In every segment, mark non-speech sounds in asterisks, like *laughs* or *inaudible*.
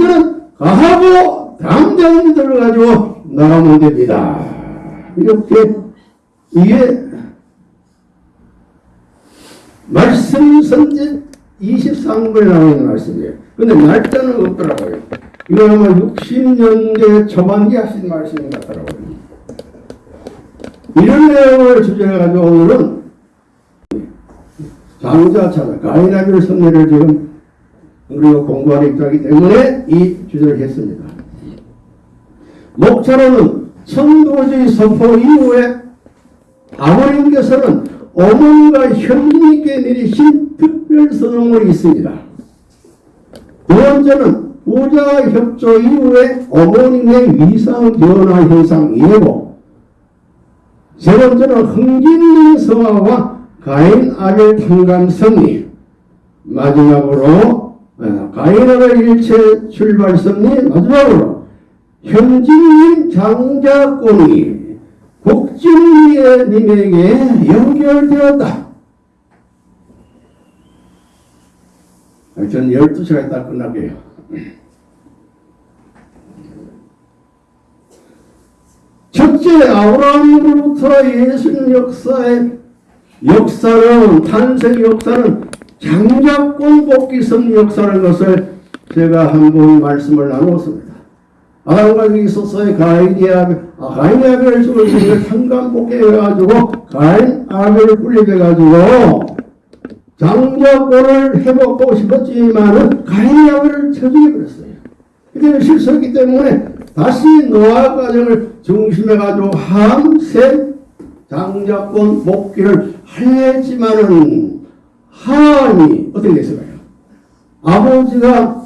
이들은 가하고 당장들을 가지고 나가면 됩니다. 이렇게 이게 말씀 선지 23분에 나와 있는 말씀이에요. 근데 날짜는 없더라고요. 이거 아마 60년대 초반기 하신 말씀 같더라고요. 이런 내용을 주제로 가지고 오늘은 장자 찾아 가인아벨 선례를 지금 우리가 공부하는 입장이기 때문에 이 주제를 했습니다. 목차로는 천도주의 선포 이후에 아버님께서는 어머니가 현진님께 내리신 특별 선언물이 있습니다. 두 번째는 부자 협조 이후에 어머님의 위상 변화 현상 예고 세 번째는 흥진리 성화와 가인 아벨 탄감 승리 마지막으로 아벨 일체 출발 승리 마지막으로 현진님 장자권이 국진리님에게 연결되었다. 전 12시간 있다 끝날게요. 첫째 아브라함으로부터 예수님 역사의 역사는 탄생 역사는 장자권 복귀 성 역사라는 것을 제가 한 번 말씀을 나누었습니다. 아담과 있어서의 가인이 아벨, 아, 가인이 아벨을 죽을 상간 복귀해가지고 가인 아벨을 분립해가지고 장자권을 회복하고 싶었지만은 가인이 아벨을 쳐죽여버렸어요. 그때 실수했기 때문에 다시 노아 가정을 중심해가지고 함세 장자권 복귀를 하였지만은 하나님이 어떻게 됐을까요? 아버지가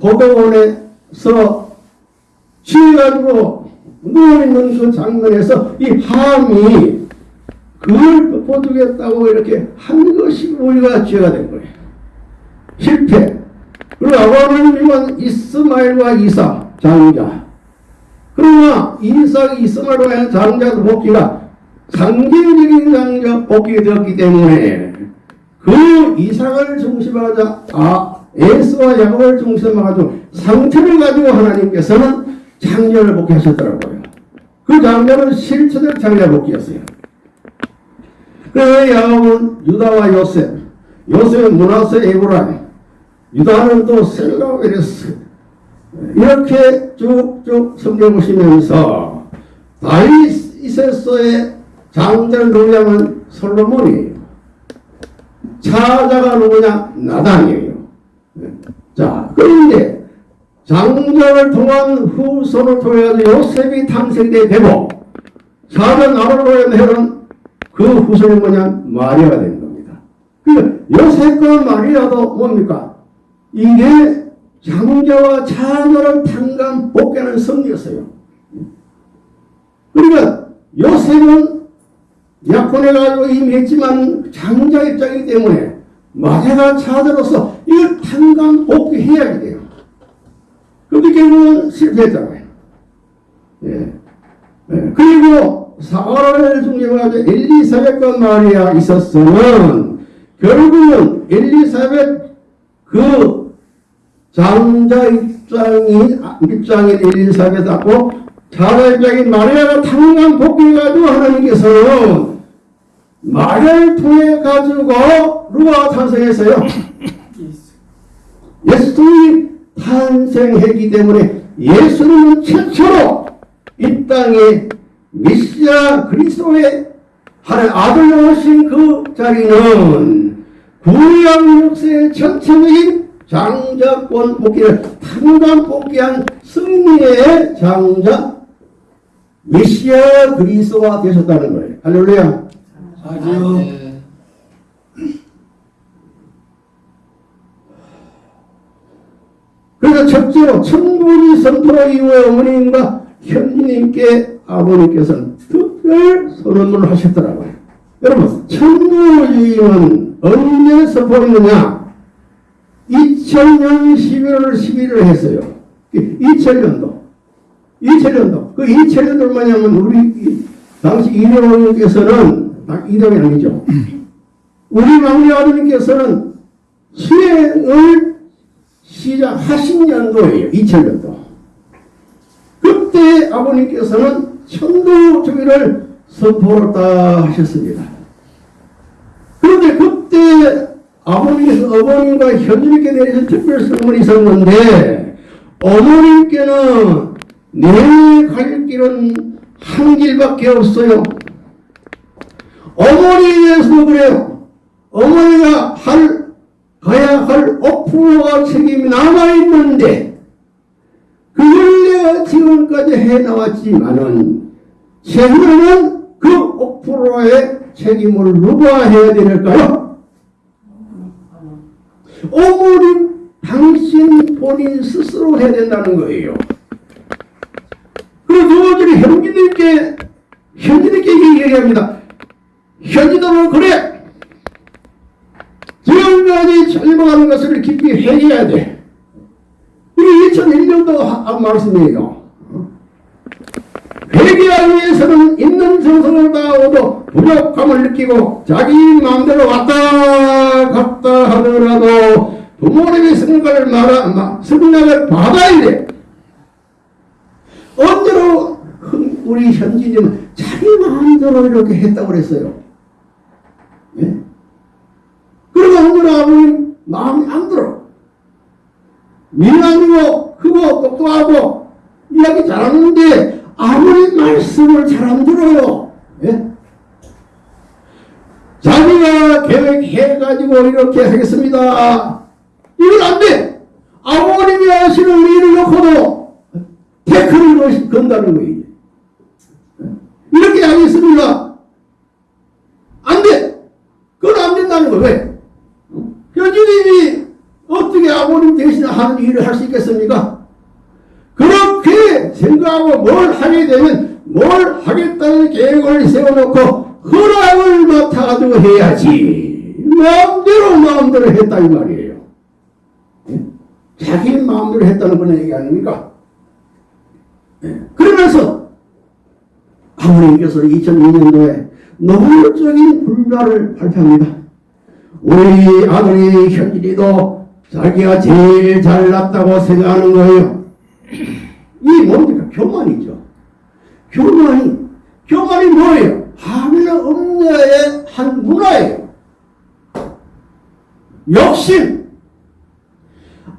법원에서 취해가지고 그 장면에서 이 함이 그걸 덮어주겠다고 이렇게 한 것이 우리가 죄가 된 거예요. 실패. 그리고 아브라함은 이스마엘과 이사 장자. 그러나 이삭 이스마엘과 장자도 복귀가 상징적인 장자 복귀가 되었기 때문에 그 이삭을 중심하자 아 야곱을 중심으로 가지고 상태를 가지고 하나님께서는 장자를 복귀하셨더라고요. 그 장자는 실체적 장자 복귀였어요. 그래서 야곱은 유다와 요셉, 요셉은 문하세 에브라임, 유다는 또 셀라 베레스 이렇게 쭉쭉 성경 보시면서 다윗에서의 장자를 누구냐면 솔로몬이에요. 차자가 누구냐? 나단이에요. 자, 그런데 장자를 통한 후손을 통해 요셉이 탄생되게 되고 사전 아브라함의 해는 그 후손이 뭐냐? 마리아가 되는 겁니다. 그 요셉과 마리아도 뭡니까? 이게 장자와 자녀를 탄감 복귀하는 성이었어요. 그러니까 요셉은 약혼해가지고 이미 했지만 장자 입장이기 때문에 마리아가 자녀로서 이걸 탄감 복귀해야 돼요. 그런데 결국은 실패했잖아요. 예. 예. 그리고 사활을 중심으로 엘리사벳과 마리아 있었으면 결국은 엘리사벳 그 장자 입장인 입장인 엘리사벳하고 자자 입장인 마리아가 탕감 복귀해가지고 하나님께서는 마리아를 통해 가지고 루아 탄생했어요. *laughs* 예수님이 탄생했기 때문에 예수님은 최초로 이 땅에 메시아 그리스도의 하나님 아들로 오신 그 자리는 구약 역사의 전체적인 장자권 복귀를 탄감 복귀한 승리의 장자 메시아 그리스도가 되셨다는 거예요. 할렐루야. 아주 그래서 첫째로 천부지 선포 이후에 어머님과 현님께 아버님께서는 특별 선언을 하셨더라고요. 여러분 천부지는 언제 선포했느냐? 2000년 11월 11일 했어요. 2000년도. 2000년도. 그 2000년도 뭐냐면 우리 당시 이대호님께서는 이대호이 아니죠. *clears throat* 우리 막내 아버님께서는 수행을 시작하신 연도예요. 2000년도. 그때 아버님께서는 천도 주의를 선포했다 하셨습니다. 그런데 그때 아버님께서 어머님과 현주님께 내리신 특별 선물이 있었는데 어머님께는 내갈 길은 한 길밖에 없어요. 어머니에서 그래요. 어머니가 할 가야 할 5%가 책임이 남아있는데 그걸 내가 지금까지 해나왔지만은 최후에는 그 5%의 책임을 누가 해야 될까요? 어머니 당신 본인 스스로 해야 된다는 거예요. 그래서 저들이 현지님께 현지님께 얘기합니다. 현지들은 그래 지금까지 잘못하는 것을 깊이 회개해야 돼. 이게 2001년도 한 말씀이에요. 회개하기 위해서는 있는 정성을 다하고도 부족함을 느끼고 자기 마음대로 왔다 갔다 하더라도 부모님의 승낙을 말아, 마- 승낙을 받아야 돼. 언제로 우리 현진님은 자기 마음대로 이렇게 했다고 그랬어요. 예? 언제나 아버님 마음이 안 들어. 미남이고 크고 똑똑하고 이야기 잘하는데 아무리 말씀을 잘 안 들어요. 예? 자기가 계획해가지고 이렇게 하겠습니다. 이건 안 돼. 아버님이 하시는 일을 놓고도 태클을 건다는 거예요. 이렇게 하겠습니다. 안 돼. 그건 안 된다는 거 왜? 현주님이 어떻게 아버님 대신 하는 일을 할 수 있겠습니까? 그렇게 생각하고 뭘 하게 되면 뭘 하겠다는 계획을 세워놓고 허락을 맡아가지고 해야지. 마음대로 마음대로 했다 이 말이에요. 예? 자기 마음대로 했다는 그런 얘기 아닙니까? 예. 그러면서 아버님께서 2002년도에 노골적인 불가를 발표합니다. 우리 아들이 현진이도 자기가 제일 잘났다고 생각하는 거예요. 이 뭡니까? 교만이죠. 교만이, 교만이 뭐예요? 하늘의 음녀의 한 문화예요. 욕심.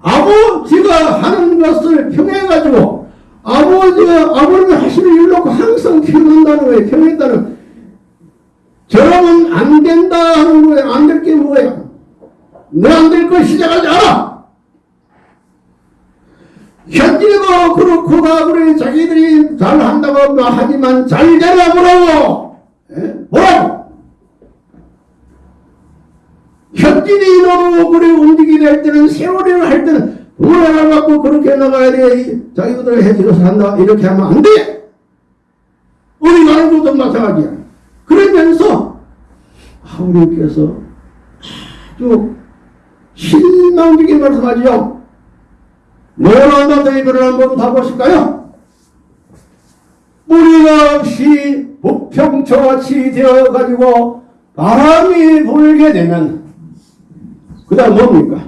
아버지가 하는 것을 평해가지고 아버지가 아버님이 하시는 일 놓고 항상 평한다는 거예요. 평했다는 저러면 안 된다 하는 거예요. 안 될 게 뭐예요? 너 안될거 시작하지 않아. 현진이도 그렇고 다 그래 자기들이 잘한다고 하지만 잘 되나 보라고 예? 뭐라고 현진이 너도 그래 움직이게 할 때는 세월이를 할 때는 뭐라 갖고 그렇게 나가야 돼 자기들 해지로서 한다 이렇게 하면 안돼 우리 것도 마찬가지야 그러면서 하우님께서 아주 실망적인 말씀하지요 노란바다 이거를 한번 봐보실까요? 뿌리가 없이 북평초같이 되어가지고 바람이 불게 되면 그 다음 뭡니까?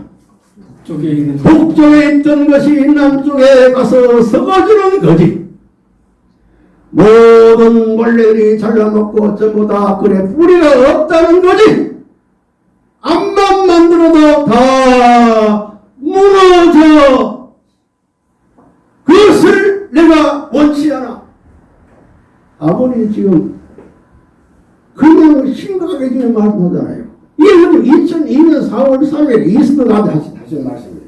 쪽에 있는 북쪽에 있던 것이 남쪽에 가서 썩어지는 거지. 모든 벌레들이 잘라먹고 전부 다 그래 뿌리가 없다는 거지. 암만 만들어도 다 무너져. 그것을 내가 원치 않아. 아버님 지금 그냥 심각하게 지금 말씀하잖아요. 지금 2002년 4월 3일 이스트가든 하신, 하신 말씀이에요.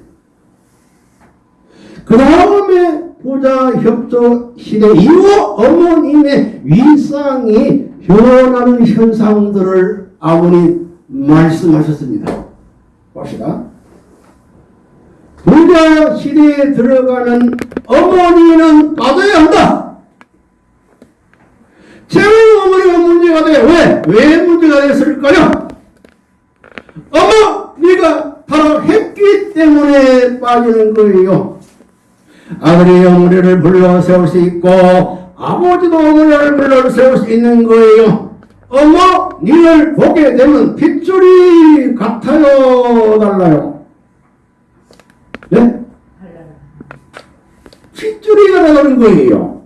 그 다음에 보자 협조 시대 이후 어머님의 위상이 변하는 현상들을 아버님 말씀하셨습니다. 봅시다. 부자 시대에 들어가는 어머니는 빠져야 한다. 재물 어머니가 문제가 돼. 왜? 왜 문제가 됐을까요? 어머, 네가 바로 했기 때문에 빠지는 거예요. 아들이 어머니를 불러 세울 수 있고 아버지도 어머니를 불러 세울 수 있는 거예요. 어머, 니를 보게 되면 핏줄이 같아요, 달라요. 네? 핏줄이 나가는 거예요.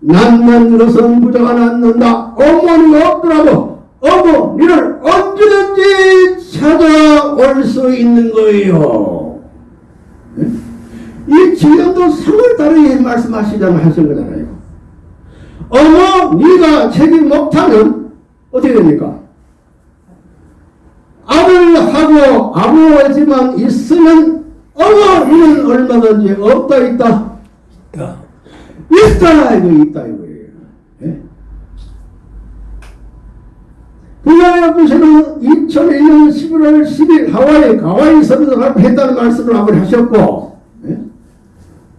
낳는 것은 부자가 낳는다. 어머니가 없더라도 어머니를 언제든지 찾아올 수 있는 거예요. 예? 이 지금도 3월달에 말씀하시자면 하신 거잖아요. 어머니가 책임 못하면 어떻게 됩니까? 아들하고 아버지만 있으면 어머니는 얼마든지 없다 있다 있다. 있다 이거 있다 이거예요. 예? 부자협조시는 2001년 11월 10일 하와이 가와이 선언을 했다는 말씀을 한번 하셨고 예?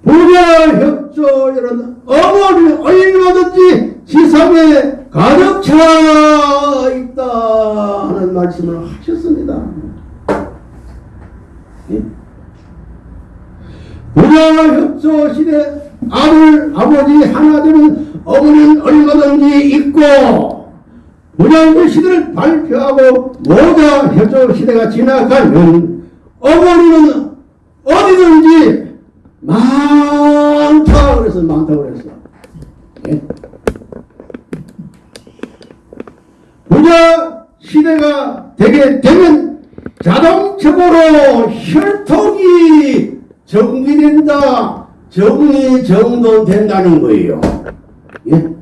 부자협조는 어머니 얼마든지 지상에 가득 차 있다 하는 말씀을 하셨습니다. 예? 부자협조 시대 아들 아버지 하나 되는 어머니는 얼마든지 있고 부자협조 시대를 발표하고 모자 협조 시대가 지나가면 어머니는 어디든지 많다 그래서 많다고 그랬어. 예? 부자 시대가 되게 되면 자동적으로 혈통이 정리된다, 정리 정돈된다는 거예요. 예?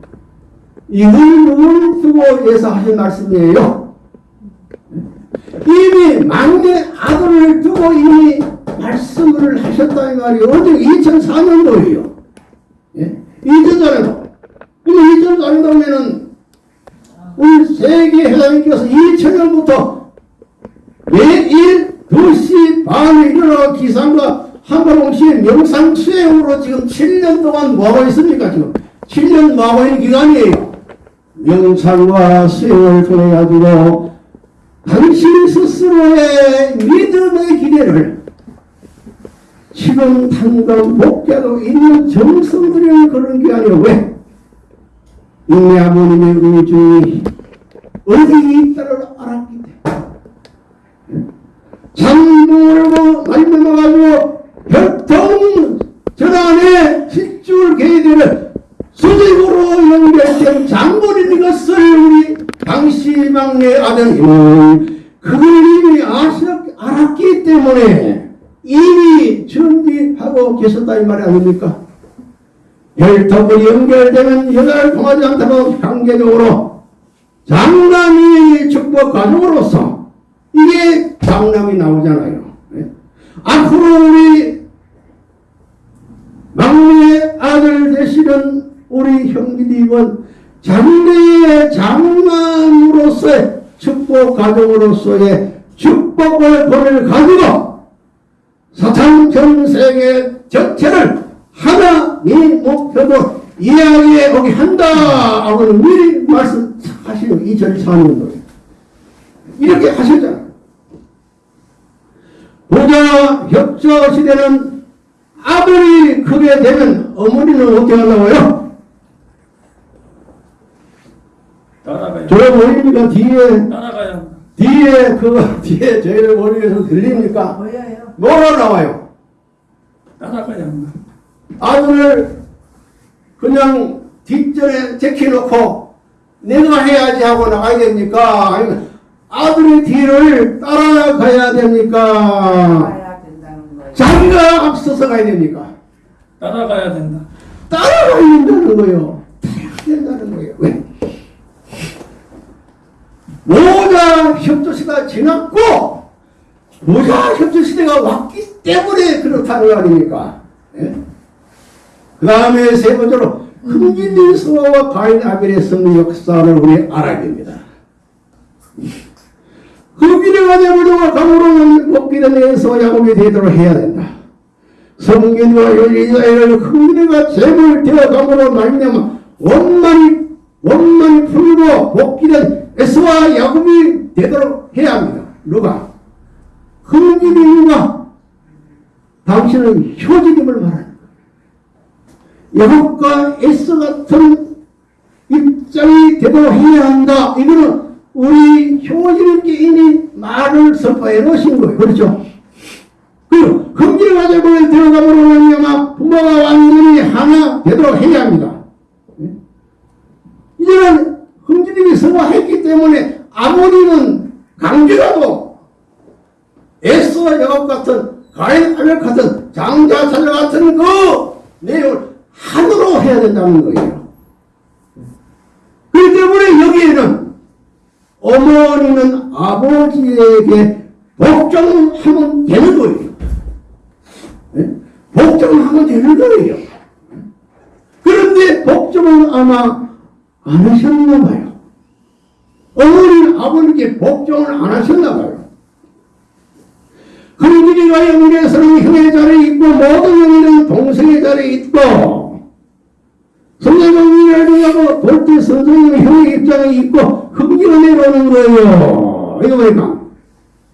이걸 누구를 두고 예사하신 말씀이에요. 이미 막내 아들을 두고 이미 말씀을 하셨다 이 말이에요. 언제 2004년도예요. 예? 2004년도. 근데 2004년도면은 우리 세계 회장님께서 2000년부터 매일 2시 반에 일어나 기상과 한가봉시의 명상 수행으로 지금 7년 동안 뭐하고 있습니까 지금 7년 뭐하고 있는 기간이에요 명상과 수행을 통해 가지고 당신 스스로의 믿음의 기대를 지금 당장 복귀하고 있는 정성들이 그런 게 아니라 왜? 이내 아버님의 의중이 어디 있다를 알았기 때문에 장모르고 말씀해가지고 혈통 전환의 실줄 계획을 수직으로 연결된 장본인 것을 우리 당시 막내 아들님은 그걸 이미 아셨, 알았기 때문에 이미 준비하고 계셨다 이 말이 아닙니까? 혈통이 연결되는 여자를 통하지 않다면 한계적으로 장남이 축복 가족으로서 이게 장남이 나오잖아요. 네? 앞으로 우리 막내 아들 되시는 우리 형님은 장래의 장남으로서의 축복 가족으로서의 축복을 본을 가지고 사탄 전 세계 전체를 하나님 목표도 이야기해 오게 한다 하고는 미리 말씀하시는 2004년도에 이렇게 하셨잖아요. 부자 협조 시대는 아들이 크게 되면 어머니는 어떻게 하려고요? 따라가야. 저 보입니까? 뒤에 따라가야. 뒤에 그 *laughs* 뒤에 저희를 머리에서 들립니까? 보여요. 뭐가 나와요? 따라가야 한다. 아들을 그냥 뒷전에 제키놓고 내가 해야지 하고 나가야 됩니까? 아니면 아들의 뒤를 따라가야 됩니까? 가야 된다는 거예요. 자기가 앞서서 가야 됩니까? 따라가야 된다. 따라가야 된다는 거예요. 따라가야 된다는 거예요. 왜? 모자 협조시가 지났고 모자 협조 시대가 왔기 때문에 그렇다는 거 아닙니까? 그 다음에 세 번째로 흠질린 수화와 가인 아벨의 성리 역사를 우리 알아야 됩니다. 흠질의 가자부도가 감으로는 먹기는 에서 야곱이 되도록 해야 된다. 성균과 열리자를 흠질이가 재물 되어감으로 말미암아 원만히 원만히 풀고 복귀된 에스와 야곱이 되도록 해야 합니다. 누가? 그런 일이 이유가 당신은 효진임을 말하는 거예요. 야곱과 에스 같은 입장이 되도록 해야 한다. 이거는 우리 효진 개인이 말을 선포해 놓으신 거예요. 그렇죠? 그리고 금지를 가자고 들어가 보려면 아마 부모가 완전히 하나 되도록 해야 합니다. 예? 이제는 성화했기 때문에 아무리는 강제라도 에스와 야곱 같은 가인 아벨 같은 장자 자녀 같은 그 내용을 하도록 해야 된다는 거예요. 그렇기 때문에 여기에는 어머니는 아버지에게 복종하면 되는 거예요. 예? 복종하면 되는 거예요. 그런데 복종은 아마 안 하셨나 봐요. 어머니는 아버님께 복종을 안 하셨나 봐요. 흥길이가 영계에서는 형의 자리에 있고 모든 영계는 동생의 자리에 있고 성령을 하고 돌대 선생님 형의 입장에 있고 흥기가 내려오는 거예요. 이거 보니까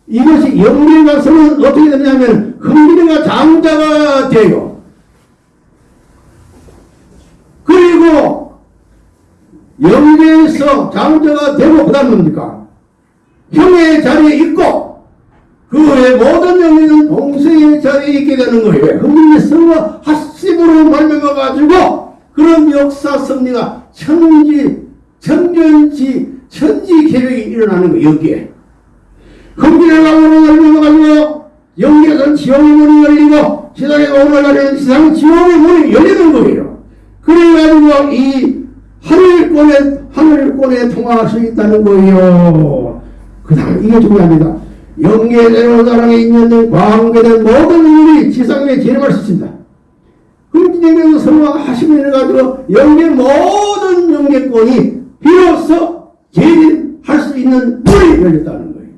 이것이 영계에 가서는 어떻게 되냐면 흥길이가 장자가 돼요. 그리고 영계에서 장자가 되고 그 다음 뭡니까? 형의 자리에 있고 그 외 모든 영예는 동생의 자리에 있게 되는 거예요. 흥민이 성화 하심으로 말미암아 가지고 그런 역사 섭리가 천지 천년지 천지 계획이 일어나는 거예요. 여기에 흥민의 강으로 열리고 가지고 영계에서 지옥의 문이 열리고 세상에 오늘 가는 세상 지옥의 문이 열리는 거예요. 그래가지고 이 하늘권에 하늘권에 통할 수 있다는 거예요. 그 다음 이게 중요합니다. 영계대로 사랑에 있는 광계된 모든 인물이 지상에 재림할 수 있습니다. 흥진에게서 성화하시면 해가지고 영계 모든 영계권이 비로소 재림할 수 있는 문이 열렸다는 거예요.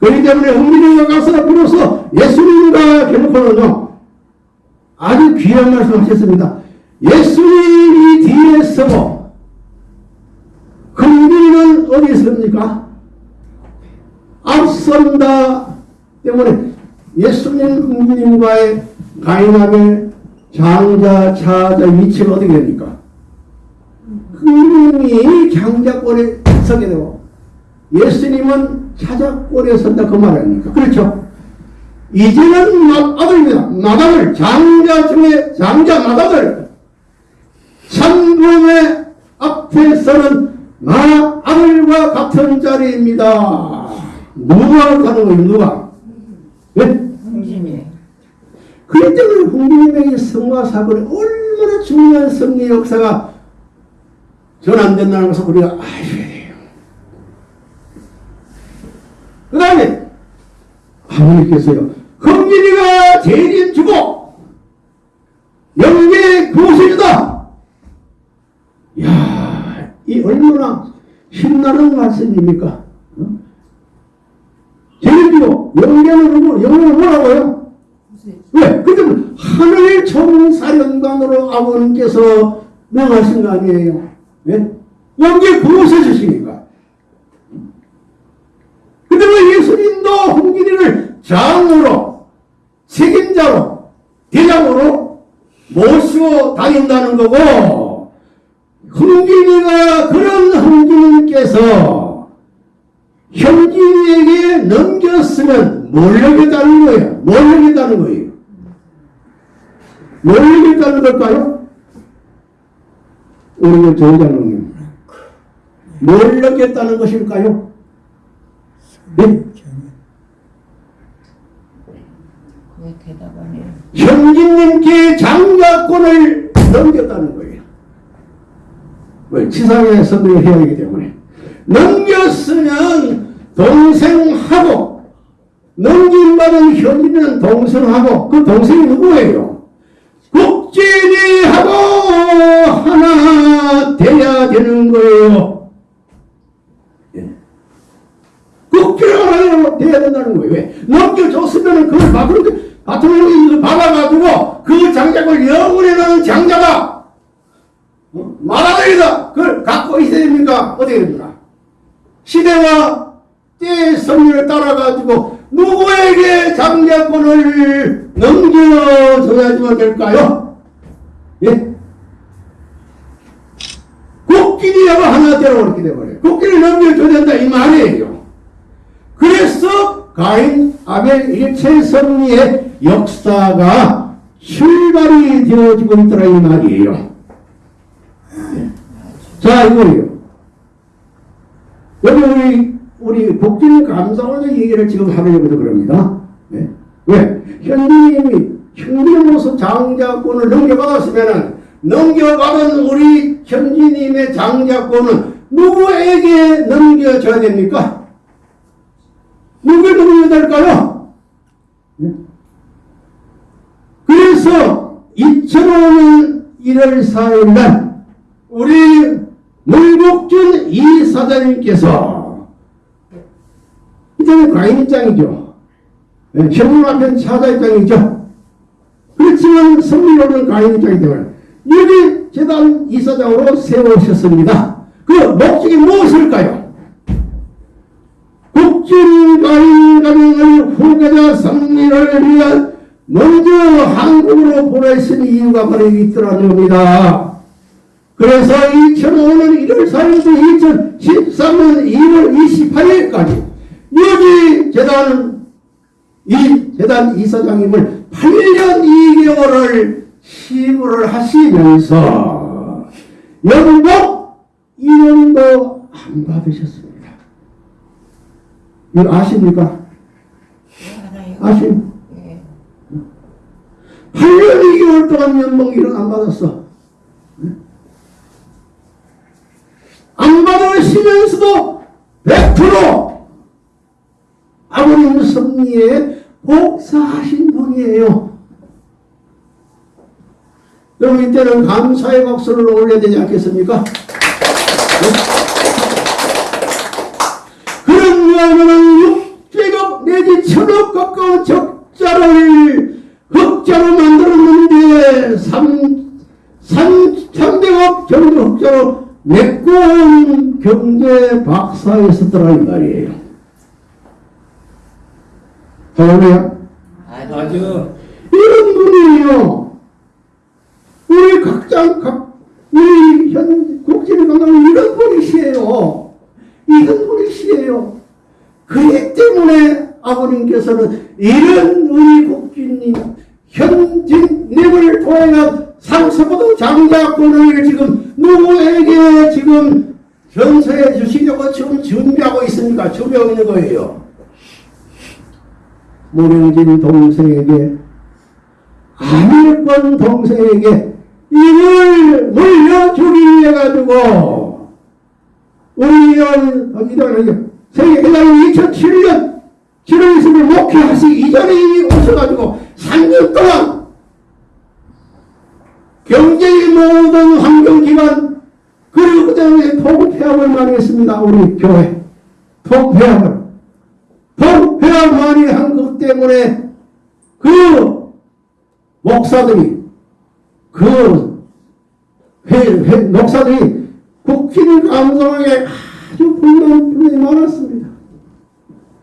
그렇기 때문에 흥진에게 가서 비로소 예수님과 결혼하는요 아주 귀한 말씀 하셨습니다. 예수님이 뒤에 서고 흥진이는 어디 있습니까? 앞선다 때문에 예수님 흥주님과의 가인함의 장자, 차자 위치가 어떻게 됩니까? 흥주님이 장자권에 서게 되고 예수님은 차자권에 선다 그 말 아닙니까? 그렇죠? 이제는 마- 아들입니다. 마다들 장자 중에 장자 마다들 천금의 앞에서는 나 아들과 같은 자리입니다. 누가 가는 거예요? 누가? 예? 흥진이. 그렇기 때문에 홍준님의 성화 사건이 얼마나 중요한 승리 역사가 전환된다는 것을 우리가 아셔야 돼요. 그 다음에 아버님께서요. 흥진이가 재림 주고 영계 구세주다. 야, 이 얼마나 신나는 말씀입니까? 어? 재림주고 영계는? 영계는 뭐라고요? 왜? 근데 하늘 총사령관으로 아버님께서 명하신 거 아니에요? 예? 여기에 구원해 주시니까. 근데 왜 예수님도 홍길이를 장으로, 책임자로, 대장으로 모시고 다닌다는 거고, 흥진이가 그런 흥진님께서 현진에게 넘겼으면 몰려겠다는 거예요. 몰려겠다는 거예요. 몰려겠다는 걸까요? 우리 그 조장로님. 몰려겠다는 것일까요? 네? 현진님께 장자권을 넘겼다는 거예요. 왜? 지상에 선동을 해야 하기 때문에. 넘겼으면 동생하고, 넘김받은 현진은 동생하고, 그 동생이 누구예요? 국진이하고 하나 돼야 되는 거예요. 예. 돼야 된다는 거예요. 왜? 넘겨줬으면 그걸 밖으로, 바통령이 받아가지고 그 장작을 영원히 놓은 장자다. 어? 마라들이다. 그걸 갖고 있어야 됩니까? 어떻게 됩니까? 시대와 때의 성리를 따라가지고 누구에게 장자권을 넘겨줘야지만 될까요? 예? 국기리하고 하나 되라고 그렇게 돼버려요. 국기를 넘겨줘야 된다 이 말이에요. 그래서 가인 아벨 일체 섭리의 역사가 출발이 되어지고 있더라 이 말이에요. 자, 이거예요. 여기 우리, 우리 복진 감사원의 얘기를 지금 하려고 그럽니다. 네? 왜? 현진님이 현진으로서 장자권을 넘겨받았으면은 넘겨받은 우리 현진님의 장자권은 누구에게 넘겨줘야 됩니까? 누구에게 넘겨야 될까요? 네? 그래서 2005년 1월 4일 날 우리 문복준 이 사장님께서 이제는 과인 입장이죠. 네, 현금 앞엔 사자 입장이죠. 그렇지만 성리로는 과인 입장이기 때문에 여기 재단 이사장으로 세우셨습니다. 그 목적이 무엇일까요? 국진 과인 가정의 후계자 성리를 위한 먼저 한국으로 보내신 이유가 바로 있더라는 겁니다. 그래서 2005년 1월 4일부터 2013년 2월 28일까지 여기 재단 이 재단 이사장님을 8년 2개월을 시무를 하시면서 연봉 1원도 안 받으셨습니다. 이거 아십니까? 아십? 예. 8년 2개월 동안 연봉 1원 안 받았어. 안 받으시면서도 100% 아버님 섭리에 복사하신 분이에요. 여러분 이때는 감사의 박수를 올려야 되지 않겠습니까? 그런 이유는 6제곱 내지 천억 가까운 적자를 흑자로 만들었는데 3, 3, 300억 정도 흑자로 메꿔온 경제 박사였었더라 이 말이에요. 할렐루야. 아주 이런 분이에요. 우리 각장, 각, 우리 현, 국진의 감독은 이런 분이시에요. 이런 분이시에요. 그렇기 때문에 아버님께서는 이런 우리 국진님, 현진님을 통해 상서보도 장자권을 지금 누구에게 지금 전서해 주시려고 지금 준비하고 있습니까? 준비하고 있는 거예요. 모령진 동생에게 아밀권 동생에게 이걸 물려주기 위해 가지고 연 이단 세계회장이 2007년 7월 20일 목회하시 이전에 오셔가지고 3년 동안 경제의 모든 환경기관 그리고 그 다음에 통폐합을 많이 했습니다. 우리 교회 통폐합을 통폐합 많이 한 것 때문에 그 목사들이 그 회, 회, 목사들이 국기를 감성하게 아주 불만 불만이 많았습니다.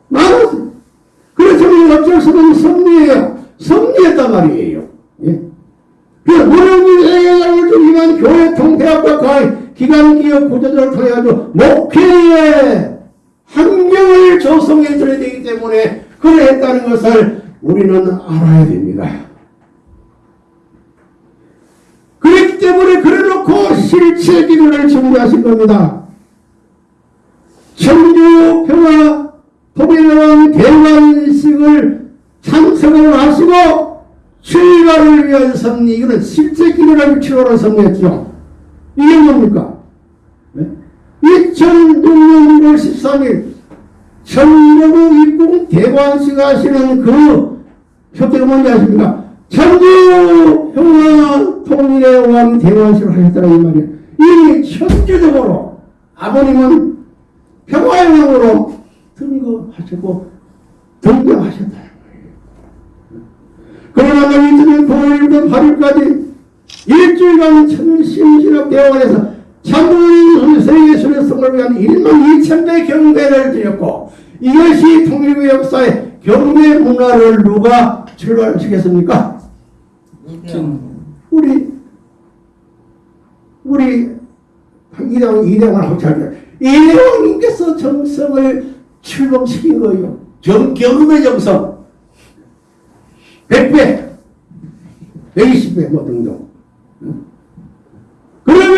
많았어요. 그래서 우리 어쩔 수 없는 섭리예요. 섭리했단 말이에요. 예. 그 무령님 세계장을 중심한 교회 통폐합과 가의 기관 기업 구조조를 통해 가지고 목회의 환경을 조성해 줘야 되기 때문에 그래 했다는 것을 우리는 알아야 됩니다. 그렇기 때문에 그래놓고 실체 기도를 준비하신 겁니다. 청주 평화 통일원 대관식을 참석을 하시고 출가를 위한 섭리 이거는 실제 기도를 치러로 섭리했죠. 이게 뭡니까? 네? 2006년 1월 13일 청주 입궁 대관식 하시는 그 표태가 뭔지 아십니까? 천주 평화 통일의 왕 대관식을 하셨다는 이 말이에요. 이 천주적으로 아버님은 평화의 왕으로 등거하셨고 등장하셨다는 거예요. 그러나 너희들은 9일부터 8일까지 일주일간 천심신학 대원에서 참으 세계술의 성을 위한 1만 2천 배 경배를 드렸고 이것이 통일부 역사의 경배 문화를 누가 출발시켰습니까? 우리 우리 이대왕 이대왕을 합치할 이대왕님께서 정성을 출범시킨 거예요. 정 경음의 정성 100배 120배 뭐 등등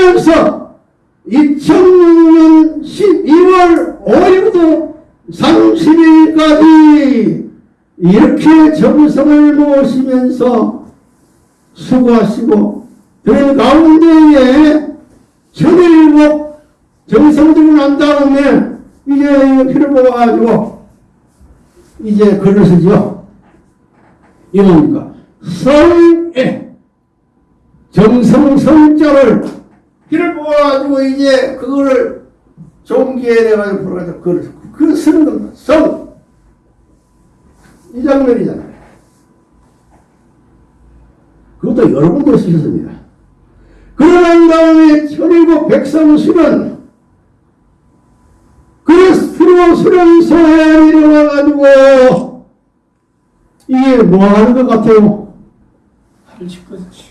그러면서 2006년 12월 5일부터 30일까지 이렇게 정성을 모시면서 수고하시고 그 가운데에 천일복 정성들이 난 다음에 이제 피를 뽑아가지고 이제 쓰죠. 이 뭡니까? 성에 정성 성자를 피를 뽑아가지고 이제 그거를 종기에 내가지고 풀어가지고 쓰고 그 쓰는 겁니다. 성. 이 장면이잖아요. 그것도 여러 군데 쓰셨습니다. 그러난 다음에 천일국 백성수는 그 수로 수련소에 내려와가지고 이게 뭐 하는 것 같아요? 팔을 짚어주시.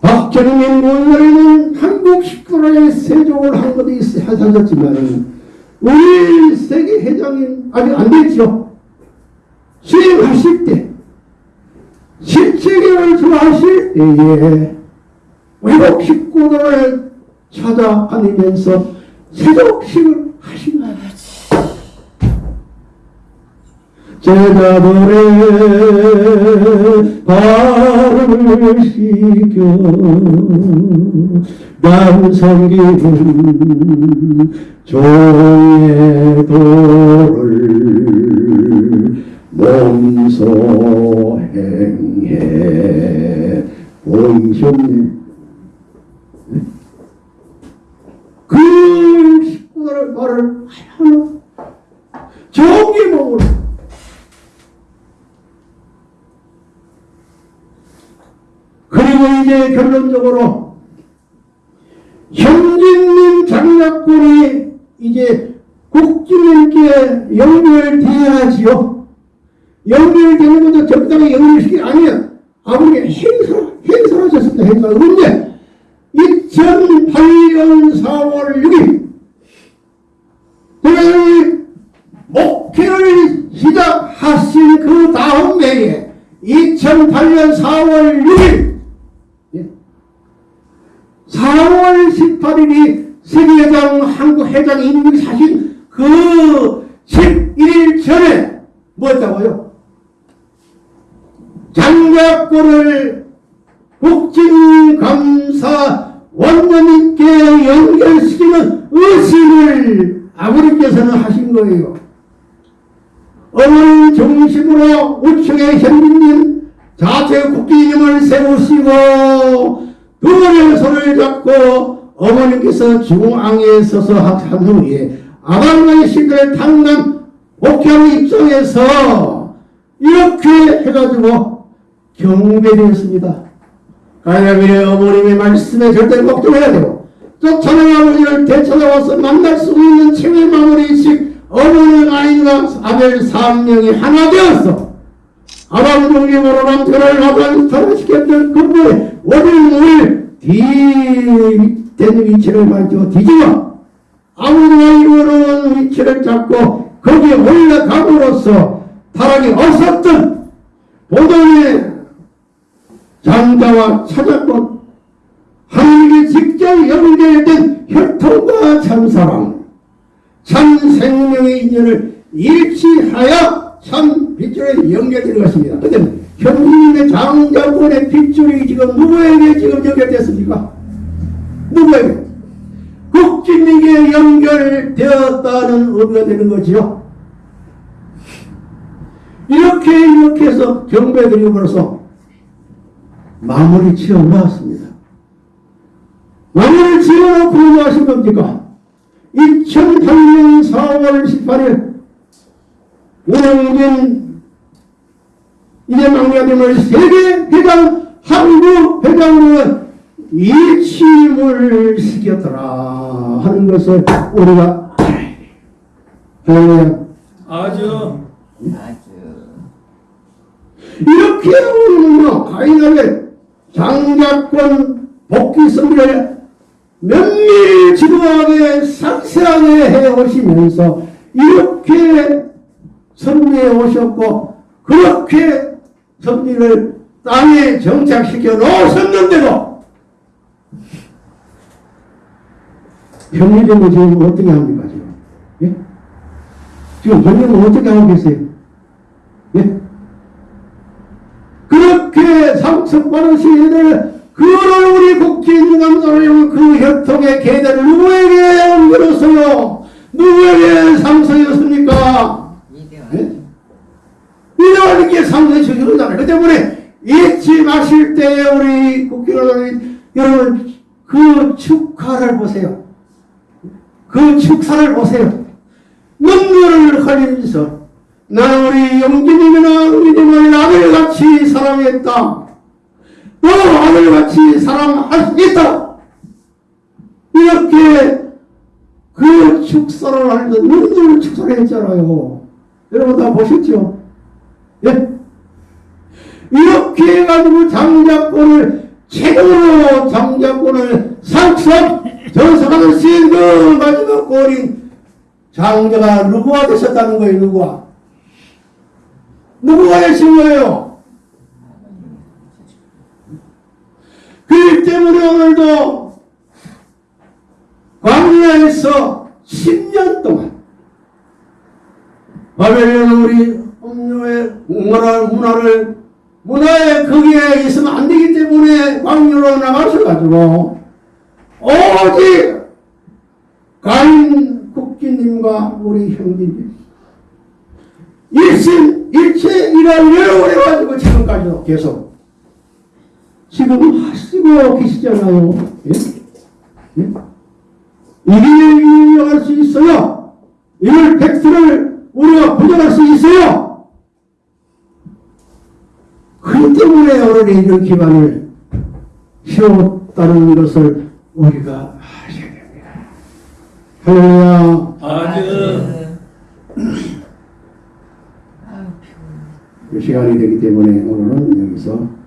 박정민 원래는 한국 식구로의 세종을 한 것도 있- 하셨지만 우리 세계 회장인 아직 안 됐죠. 수행하실 때 실체계를 좋아하실 때에 외국 식구들을 찾아다니면서 세족식을 하신 거예요. 제자들의 발을 씻겨. 남성기는 종의 도를 몸소 행해. 보이셨네 그 식구들의 말을 하나 종의 몸으로 그리고 이제 결론적으로 현진님 장작군이 이제 국진님께 연결돼야지요. 연결되는 것도 적당히 연결시키 아니야. 아버지가 행사, 행사를 하셨습니다. 행사. 그런데 2008년 4월 6일 제가 이 목회를 시작하신 그 다음 해에 2008년 4월 6일 4월 18일이 세계회장 한국 회장 임명이 사신 그 11일 전에 뭐였다고요? 장작권을 국진감사 원장님께 연결시키는 의식을 아버지께서는 하신 거예요. 어머니 중심으로 우측에 현빈님 자체 국기님을 세우시고 두 분의 손을 잡고 어머니께서 중앙에 서서 한 후에 아방의 신들 당남 목회하는 입장에서 이렇게 해가지고 경배되었습니다. 가야비의 어머님의 말씀에 절대 걱정해야 되고 쫓아낸 아버지를 되찾아와서 만날 수 있는 최후의 마무리식 어머니 아이와 아벨 삼명이 하나 되었어. 아람 중심으로 남편을 나타시켰던 그분의 원인을 뒤된 위치를 만져 뒤집어 아무리가 이루어놓은 위치를 잡고 거기에 올라감으로써 타락이 없었던 보동의 장자와 찾았고 하나님께 직접 연결된 혈통과 참사랑 참 생명의 인연을 일치하여 참 빗줄에 연결되는 것입니다. 근데 현진님의 장자권의 빗줄이 지금 누구에게 지금 연결됐습니까? 누구에게? 국진에게 연결되었다는 의미가 되는 거지요. 이렇게 이렇게 해서 경배드림으로써 마무리 지어 놓았습니다. 마무리 지어 놓고 뭐 하신 겁니까? 2008년 4월 18일 우영진 이제 막내님을 세계 회장 한국 회장으로 일침을 시켰더라 하는 것을 우리가 할렐루야. 아주. 아주. 이렇게 우리는요 가인에게 장작권 복귀 선비를 면밀 지도하게 상세하게 해 오시면서 이렇게 선비해 오셨고 그렇게 선비를 땅에 정착시켜 놓으셨는데도 편의점은 지금 어떻게 합니까, 지금? 예? 지금 편의점은 어떻게 하고 계세요? 예? 그렇게 상처받은 시인들, 그를 우리 국진 감사를 그 혈통의 계대를 누구에게 옮겨줬어요? 누구에게 상처였습니까? 이런 게 상당히 중요하잖아요. 그 때문에 잊지 마실 때 우리 국회의원 여러분 그 축하를 보세요. 그 축사를 보세요. 눈물을 흘리면서 나는 우리 영진님이나 우리님을 아들같이 사랑했다. 너 아들같이 사랑할 수 있다. 이렇게 그 축사를 하면서 눈물 축사를 했잖아요. 여러분 다 보셨죠? 예? 이렇게 해가지고 장자권을 최고로 장자권을 상수한 전사하는 신그 마지막 골인 장자가 누구가 되셨다는 거예요 누구가 누구가 되신 거예요 그렇기 때문에 오늘도 광야에서 10년 동안 바벨론 우리 음료의 문화를, 문화를 문화의 거기에 있으면 안 되기 때문에 광야로 나가셔가지고 오직 가인 국기님과 우리 형제님 일심 일체 일을 여러 번 해가지고 지금까지도 계속 지금 하시고 계시잖아요. 예? 예? 이를 이용할 수 있어요. 이를 팩트를 우리가 부정할 수 있어요. 그 때문에 오늘 이런 기반을 세웠다는 것을 우리가 아셔야 됩니다. 할렐루야. 피곤해. 이 시간이 되기 때문에 오늘은 여기서.